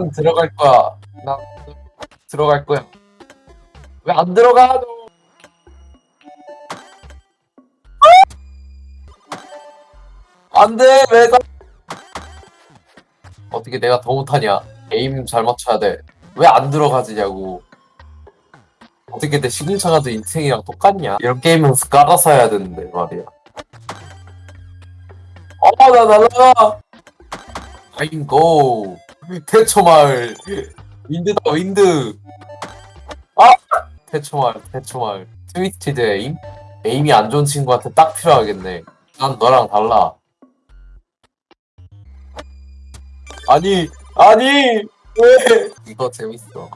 난 들어갈 거야. 난 들어갈 거야. 왜 안 들어가? 너? 안 돼, 왜 가? 어떻게 내가 더 못하냐? 에임 잘 맞춰야 돼. 왜 안 들어가지냐고. 어떻게 내 시궁창아도 인생이랑 똑같냐? 이런 게임은 깔아서 해야 되는데 말이야. 어, 나 날라가! 아이고 태초마을. wind다 wind. 아! 태초마을 태초마을. Twisted aim? aim이 안 좋은 친구한테 딱 필요하겠네. 난 너랑 달라. 아니 아니! 왜? 이거 재밌어